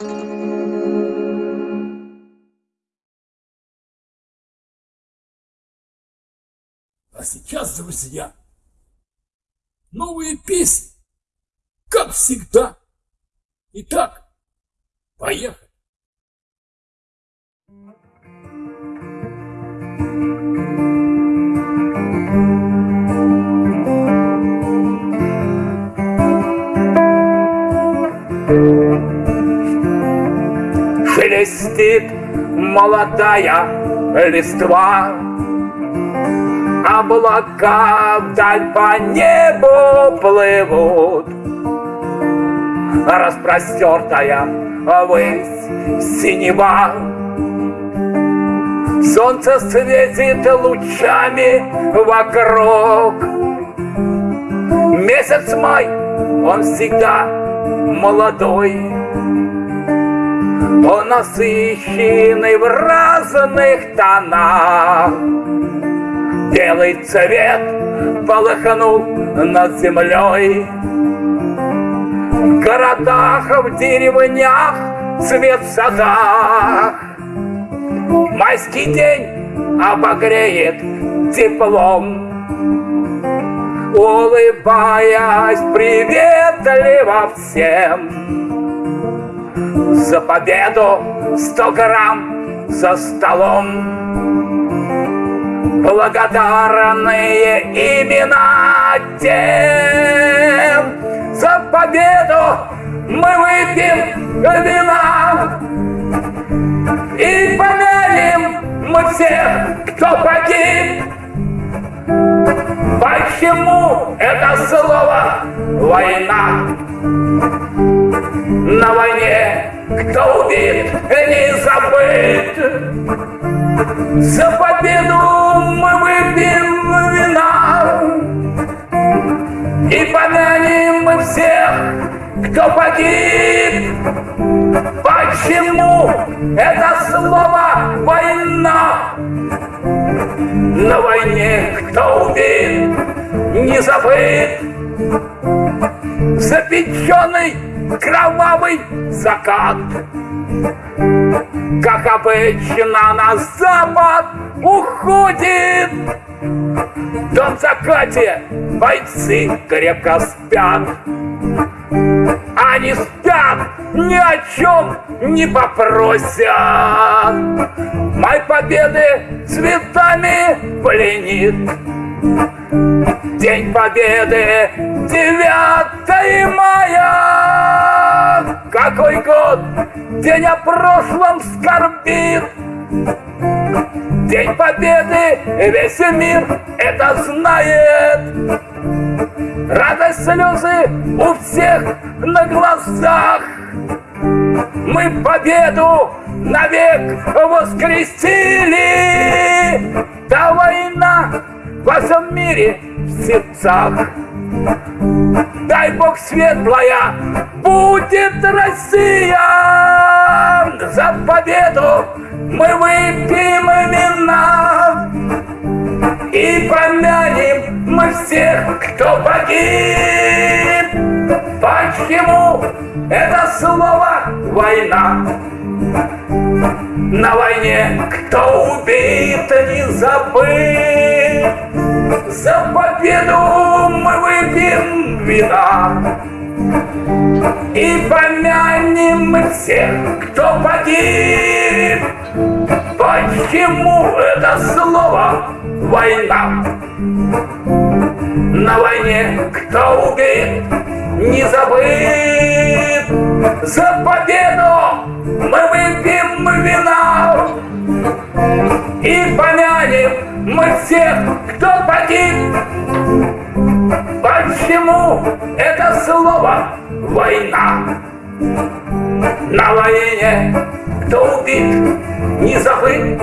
А сейчас, друзья, новые песни, как всегда. Итак, поехали. Шелестит молодая листва. Облака вдаль по небу плывут. Распростертая высь синева. Солнце светит лучами вокруг. Месяц май, он всегда молодой Он насыщенный в разных тонах. Белый цвет полыхнул над землей. В городах, в деревнях, цвет в садах. Майский день обогреет теплом. Улыбаясь приветливо всем За победу сто грамм за столом благодарные имена тем. За победу мы выпьем вина и помянем мы всех, кто погиб. Почему это слово «война»? На войне кто убит, не забыт. За победу мы выпьем вина И помянем мы всех, кто погиб Почему это слово «война»? На войне кто убит, не забыт Запеченный кровавый закат. Как обычно на запад уходит. В закате бойцы крепко спят. Они спят, ни о чем не попросят. Май победы цветами пленит. День Победы, 9 мая. Какой год, день о прошлом скорбит. День Победы, весь мир это знает. Радость, слезы у всех на глазах. Мы победу навек воскресили. Да война во всем мире в сердцах. Дай Бог светлая, будет Россия! За победу мы выпьем вина И помянем мы всех, кто погиб Почему это слово «война»? На войне кто убит, не забыт. За победу вина. И помянем мы всех, кто погиб. Почему это слово «война»? На войне кто убит, не забыт. За победу мы выпьем вина. И помянем мы всех, кто погиб Почему это слово «война»? На войне кто убит, не забыт